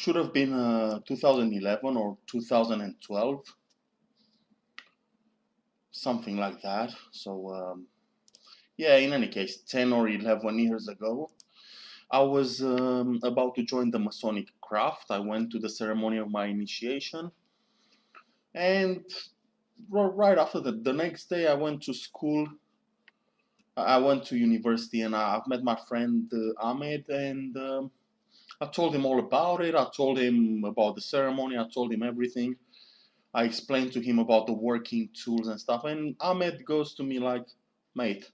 should have been uh, 2011 or 2012 something like that. So um, yeah in any case 10 or 11 years ago I was um, about to join the Masonic craft. I went to the ceremony of my initiation. And right after that the next day I went to school. I went to university and I've met my friend uh, Ahmed and um, I told him all about it. I told him about the ceremony. I told him everything. I explained to him about the working tools and stuff. And Ahmed goes to me like, mate,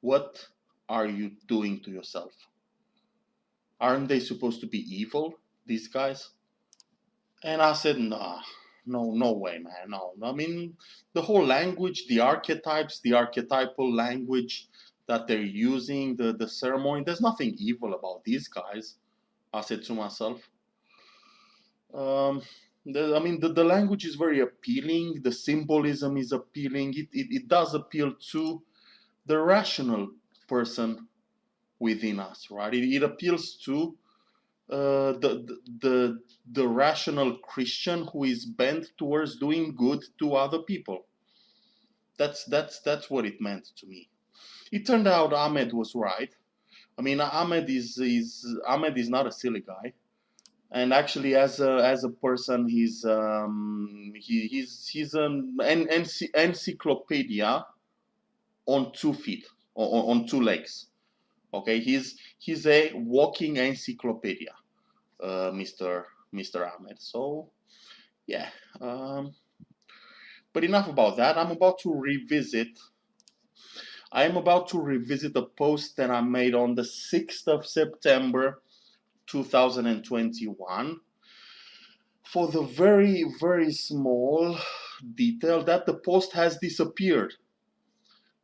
what are you doing to yourself? Aren't they supposed to be evil, these guys? And I said, nah, no, no way, man, no. I mean, the whole language, the archetypes, the archetypal language that they're using, the, the ceremony, there's nothing evil about these guys. I said to myself. Um, the, I mean, the, the language is very appealing, the symbolism is appealing, it, it, it does appeal to the rational person within us, right? It, it appeals to uh, the, the, the rational Christian who is bent towards doing good to other people. That's, that's, that's what it meant to me. It turned out Ahmed was right. I mean, Ahmed is is Ahmed is not a silly guy, and actually, as a as a person, he's um, he, he's he's an encyclopedia on two feet, on, on two legs. Okay, he's he's a walking encyclopedia, uh, Mr. Mr. Ahmed. So, yeah. Um, but enough about that. I'm about to revisit I am about to revisit a post that I made on the 6th of September 2021 for the very, very small detail that the post has disappeared.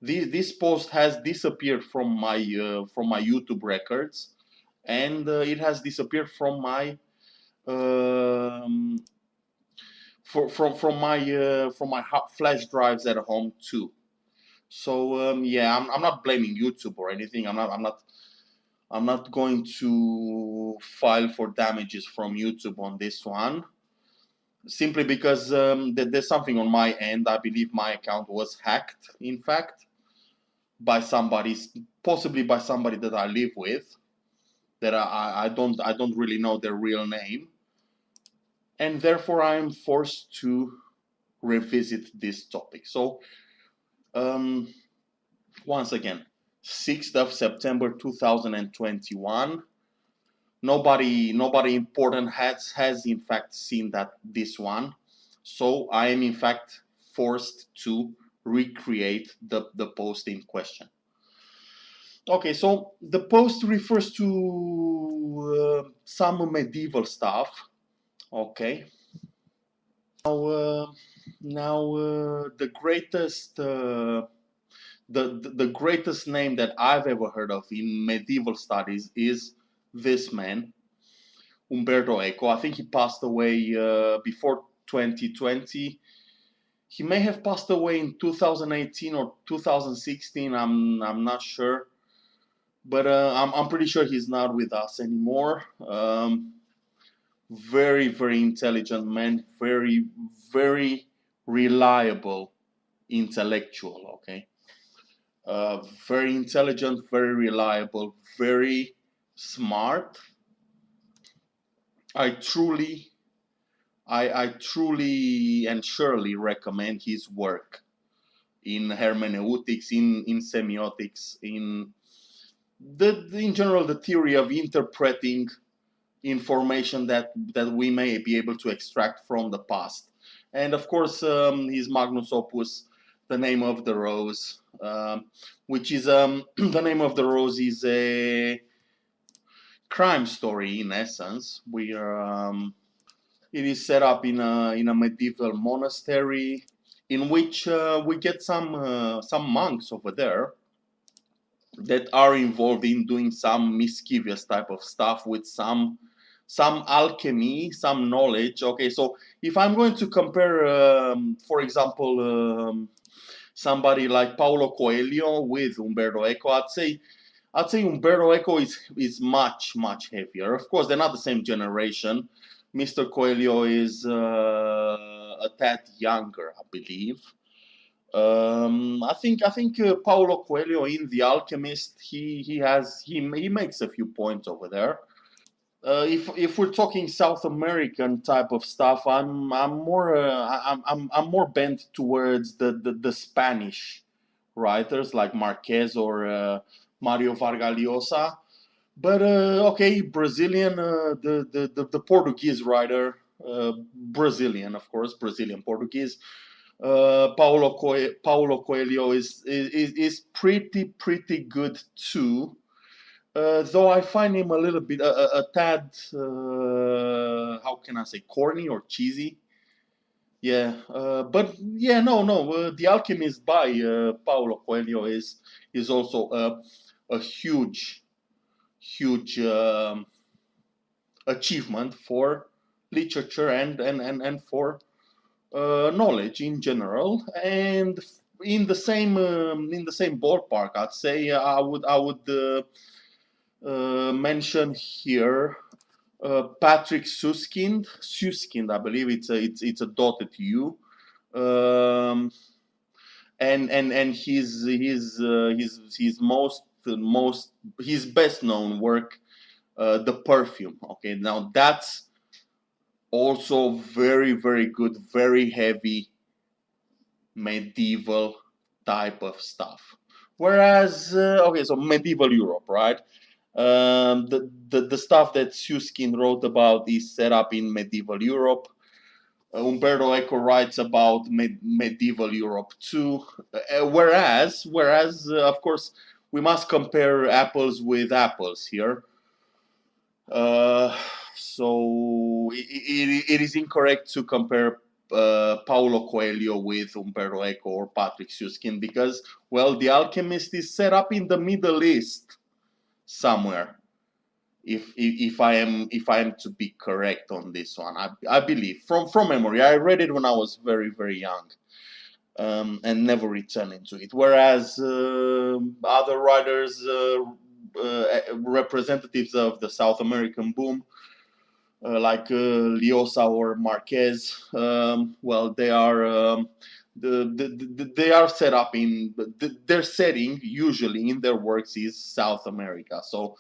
This, this post has disappeared from my, uh, from my YouTube records and uh, it has disappeared from my um, for, from from my uh, from my flash drives at home too. So um, yeah, I'm, I'm not blaming YouTube or anything. I'm not I'm not I'm not going to file for damages from YouTube on this one simply because um, there's something on my end. I believe my account was hacked, in fact, by somebody, possibly by somebody that I live with, that I, I don't I don't really know their real name, and therefore I am forced to revisit this topic. So um, once again 6th of September 2021 nobody nobody important has has in fact seen that this one. So I am in fact forced to recreate the, the post in question. Okay so the post refers to uh, some medieval stuff. Okay now uh, now, uh, the greatest, uh, the, the greatest name that I've ever heard of in medieval studies is this man, Umberto Eco. I think he passed away uh, before 2020. He may have passed away in 2018 or 2016. I'm I'm not sure, but uh, I'm I'm pretty sure he's not with us anymore. Um, very very intelligent man. Very very reliable intellectual, okay? Uh, very intelligent, very reliable, very smart. I truly, I, I truly and surely recommend his work in hermeneutics, in, in semiotics, in the, in general the theory of interpreting information that, that we may be able to extract from the past and of course, um, his magnus opus, The Name of the Rose, um, which is um, The Name of the Rose is a crime story in essence. We are, um, it is set up in a, in a medieval monastery in which uh, we get some, uh, some monks over there that are involved in doing some mischievous type of stuff with some some alchemy, some knowledge. Okay, so if I'm going to compare, um, for example, um, somebody like Paulo Coelho with Umberto Eco, I'd say I'd say Umberto Eco is is much much heavier. Of course, they're not the same generation. Mr. Coelho is uh, a tad younger, I believe. Um, I think I think uh, Paulo Coelho in The Alchemist he he has he he makes a few points over there. Uh, if if we're talking South American type of stuff, I'm I'm more uh, I'm, I'm I'm more bent towards the, the, the Spanish writers like Marquez or uh, Mario Vargas Llosa. But uh, okay, Brazilian, uh, the, the, the the Portuguese writer, uh, Brazilian of course, Brazilian Portuguese. Paulo Coelho, Paulo Coelho is, is is pretty pretty good too. Uh, though I find him a little bit a, a, a tad uh, how can I say corny or cheesy. Yeah, uh, but yeah, no, no. Uh, the Alchemist by uh, Paulo Coelho is is also a a huge, huge um, achievement for literature and and and and for knowledge in general. And in the same um, in the same ballpark, I'd say I would I would uh, mention here uh, Patrick Suskind, Suskind, I believe it's a it's it's a dotted U, um, and and and his his uh, his his most most his best known work, uh, the perfume. Okay, now that's also very very good, very heavy medieval type of stuff. Whereas, uh, okay, so medieval Europe, right? Um, the, the, the stuff that Suskind wrote about is set up in medieval Europe. Uh, Umberto Eco writes about med medieval Europe too. Uh, whereas, whereas, uh, of course, we must compare apples with apples here. Uh, it, it, it is incorrect to compare uh, Paulo Coelho with Umberto Eco or Patrick Suskind because, well, The Alchemist is set up in the Middle East somewhere. If, if, if I am if I am to be correct on this one, I, I believe from from memory. I read it when I was very very young, um, and never returned into it. Whereas uh, other writers, uh, uh, representatives of the South American boom, like uh, Llosa or Marquez, um, well, they are um, the, the, the, they are set up in the, their setting usually in their works is South America. So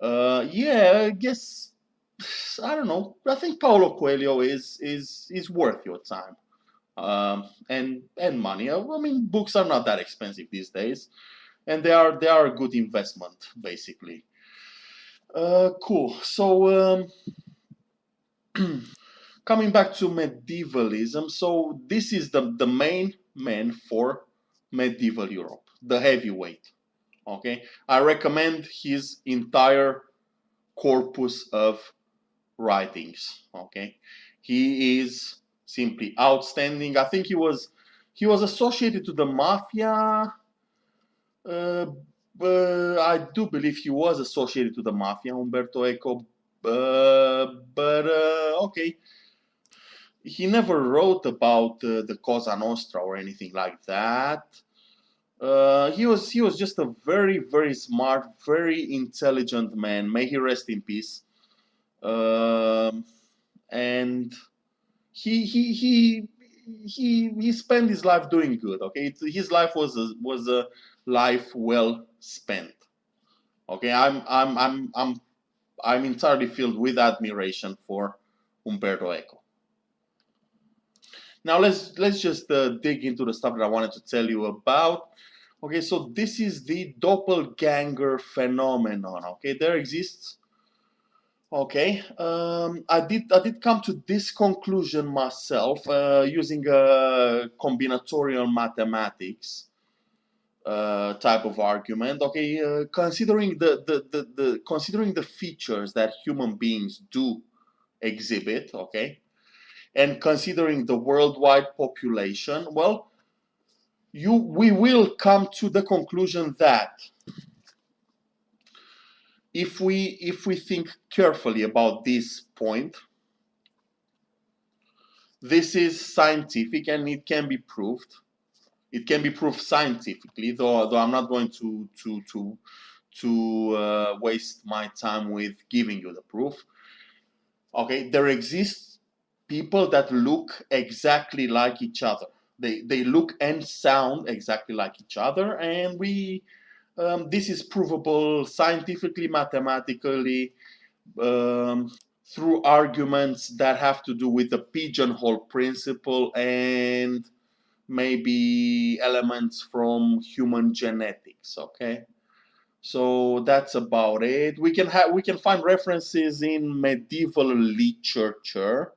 uh, yeah, I guess I don't know. I think Paulo Coelho is is is worth your time um, and and money. I mean, books are not that expensive these days, and they are they are a good investment basically. Uh, cool. So. Um, coming back to medievalism, so this is the, the main man for medieval Europe, the heavyweight. Okay, I recommend his entire corpus of writings. Okay, he is simply outstanding. I think he was he was associated to the mafia. Uh, I do believe he was associated to the mafia, Umberto Eco. Uh, but uh, okay, he never wrote about uh, the Cosa Nostra or anything like that. He was he was just a very very smart, very intelligent man. May he rest in peace. Um, and he he he he he spent his life doing good. Okay, his life was a, was a life well spent. Okay, I'm I'm I'm I'm I'm entirely filled with admiration for Umberto Eco. Now let's let's just uh, dig into the stuff that I wanted to tell you about. Okay, so this is the doppelganger phenomenon. Okay, there exists. Okay, um, I did I did come to this conclusion myself uh, using a combinatorial mathematics uh, type of argument. Okay, uh, considering the, the the the considering the features that human beings do exhibit. Okay, and considering the worldwide population, well, you, we will come to the conclusion that if we, if we think carefully about this point, this is scientific and it can be proved. It can be proved scientifically, though, though I'm not going to, to, to, to uh, waste my time with giving you the proof. Okay, there exists people that look exactly like each other. They, they look and sound exactly like each other, and we um, this is provable scientifically, mathematically, um, through arguments that have to do with the pigeonhole principle and maybe elements from human genetics okay? So that's about it. We can have we can find references in medieval literature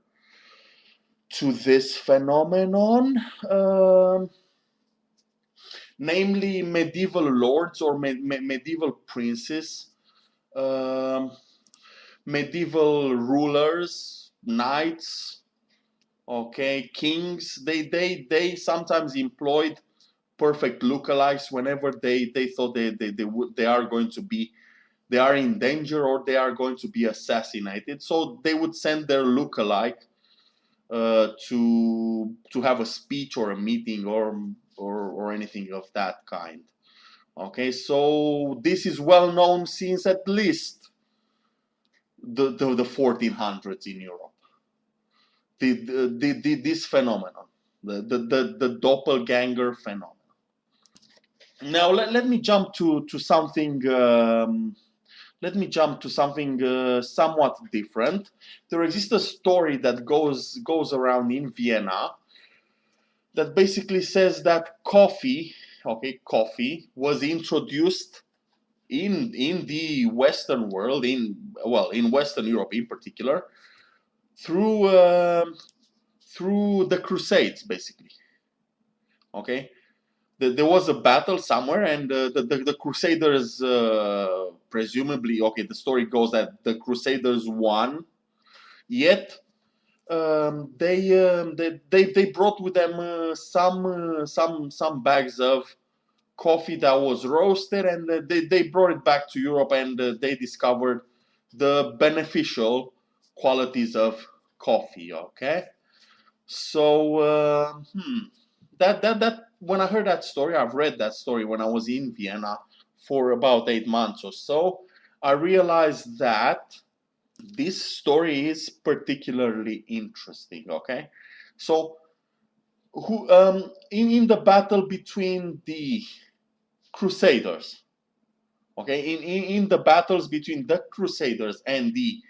to this phenomenon um, namely medieval lords or me me medieval princes um, medieval rulers knights okay? Kings they they they sometimes employed perfect lookalikes whenever they they thought they they, they would they are going to be they are in danger or they are going to be assassinated. So they would send their lookalike uh, to to have a speech or a meeting or or or anything of that kind okay? So this is well known since at least the the, the 1400s in Europe the, the, the, this phenomenon, the, the, the, the doppelganger phenomenon. Now let, let me jump to, to something um, let me jump to something uh, somewhat different. There exists a story that goes goes around in Vienna that basically says that coffee, okay, coffee was introduced in in the Western world, in well, in Western Europe in particular, through uh, through the Crusades, basically. Okay, the, there was a battle somewhere, and uh, the, the, the Crusaders uh, presumably okay. The story goes that the Crusaders won, yet um, they, um, they they they brought with them uh, some uh, some some bags of coffee that was roasted, and uh, they they brought it back to Europe, and they discovered the beneficial qualities of coffee okay? So uh, hmm, that that that when i heard that story i've read that story when i was in vienna for about eight months or so i realized that this story is particularly interesting okay? So who um in, in the battle between the crusaders okay? In, in in the battles between the crusaders and the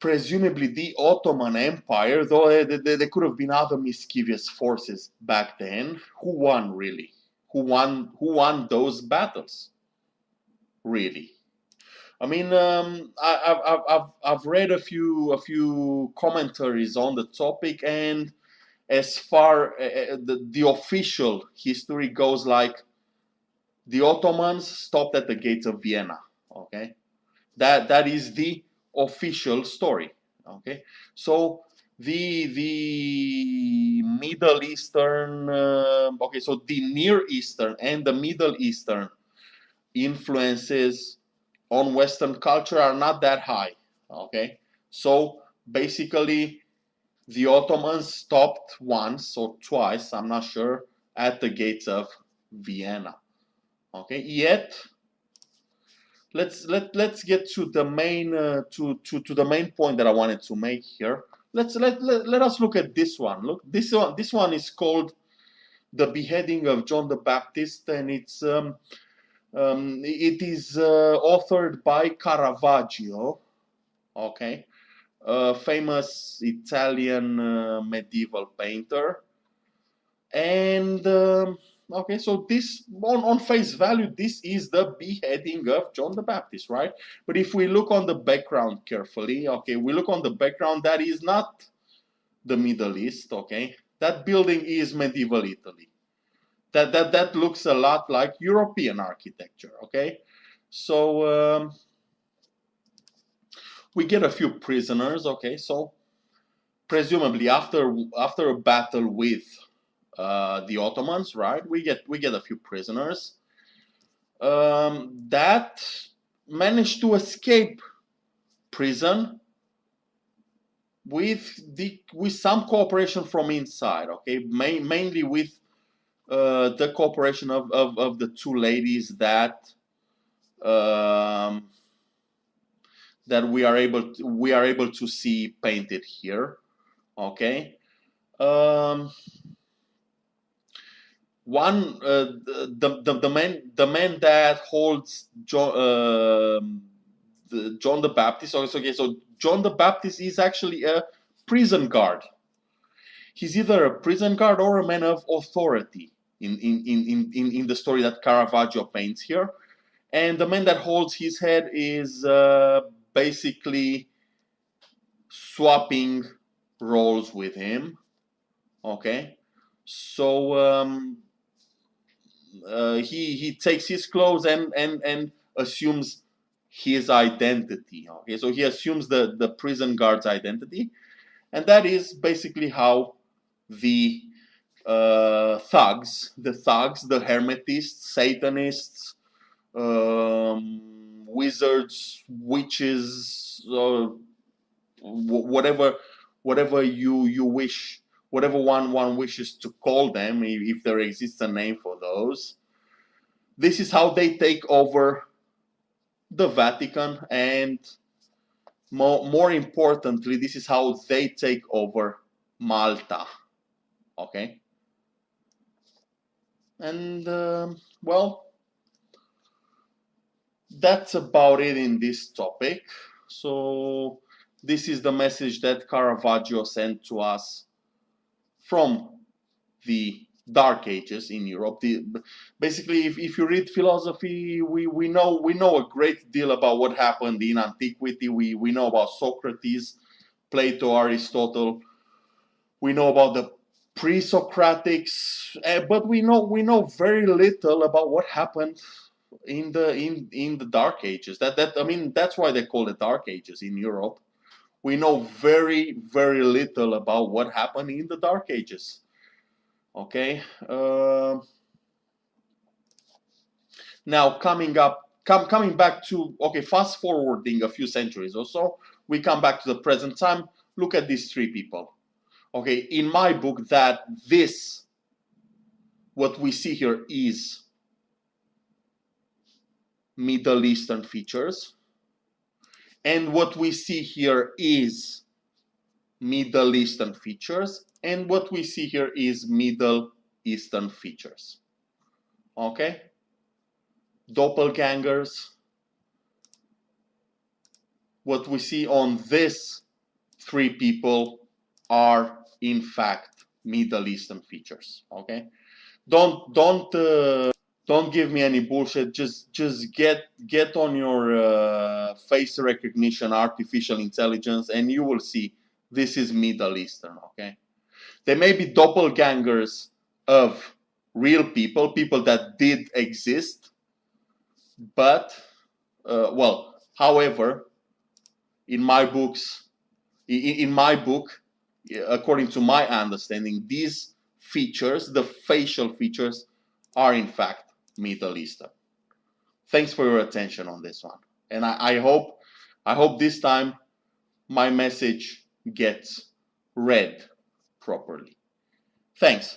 presumably the Ottoman Empire, though there could have been other mischievous forces back then. Who won really? Who won? Who won those battles? Really? I mean, um, I, have I've I've read a few a few commentaries on the topic, and as far uh, the the official history goes, like the Ottomans stopped at the gates of Vienna. Okay, that that is the official story. Okay, so the the Middle Eastern, uh, okay, so the Near Eastern and the Middle Eastern influences on Western culture are not that high. Okay, so basically the Ottomans stopped once or twice, I'm not sure, at the gates of Vienna. Okay, yet let's let let's get to the main uh, to to to the main point that I wanted to make here. Let's let, let let us look at this one. Look, this one this one is called the beheading of John the Baptist, and it's um, um, it is uh, authored by Caravaggio. Okay, a famous Italian uh, medieval painter, and. Um, Okay, so this, on, on face value, this is the beheading of John the Baptist, right? But if we look on the background carefully, okay, we look on the background, that is not the Middle East, okay? That building is medieval Italy. That, that, that looks a lot like European architecture, okay? So, um, we get a few prisoners, okay? So, presumably after, after a battle with uh, the Ottomans, right? We get we get a few prisoners um, that managed to escape prison with the with some cooperation from inside. Okay, Ma mainly with uh, the cooperation of, of, of the two ladies that um, that we are able to, we are able to see painted here. Okay. Um, one uh, the, the the man the man that holds John uh, the, John the Baptist. Okay, so John the Baptist is actually a prison guard. He's either a prison guard or a man of authority in in in in, in the story that Caravaggio paints here. And the man that holds his head is uh, basically swapping roles with him. Okay, so um, uh, he he takes his clothes and and and assumes his identity. Okay, so he assumes the the prison guard's identity, and that is basically how the uh, thugs, the thugs, the hermetists, Satanists, um, wizards, witches, uh, whatever, whatever you you wish whatever one one wishes to call them, if there exists a name for those. This is how they take over the Vatican and more, more importantly, this is how they take over Malta. Okay? And, uh, well, that's about it in this topic. So, this is the message that Caravaggio sent to us from the dark ages in Europe. The, basically, if, if you read philosophy, we, we know we know a great deal about what happened in antiquity. We, we know about Socrates, Plato, Aristotle. We know about the pre-Socratics, uh, but we know we know very little about what happened in the in in the Dark Ages. That that I mean that's why they call it Dark Ages in Europe we know very, very little about what happened in the Dark Ages. Okay. Uh, now coming up, come coming back to okay, fast forwarding a few centuries or so, we come back to the present time. Look at these three people. Okay, in my book, that this, what we see here is Middle Eastern features and what we see here is Middle Eastern features. And what we see here is Middle Eastern features. Okay? Doppelgangers. What we see on this three people are in fact Middle Eastern features. Okay? Don't don't uh, don't give me any bullshit. Just just get get on your uh, face recognition artificial intelligence and you will see this is middle eastern okay? They may be doppelgangers of real people people that did exist but uh, well however in my books in, in my book according to my understanding these features the facial features are in fact Middle Eastern. Thanks for your attention on this one. And I, I hope I hope this time my message gets read properly. Thanks.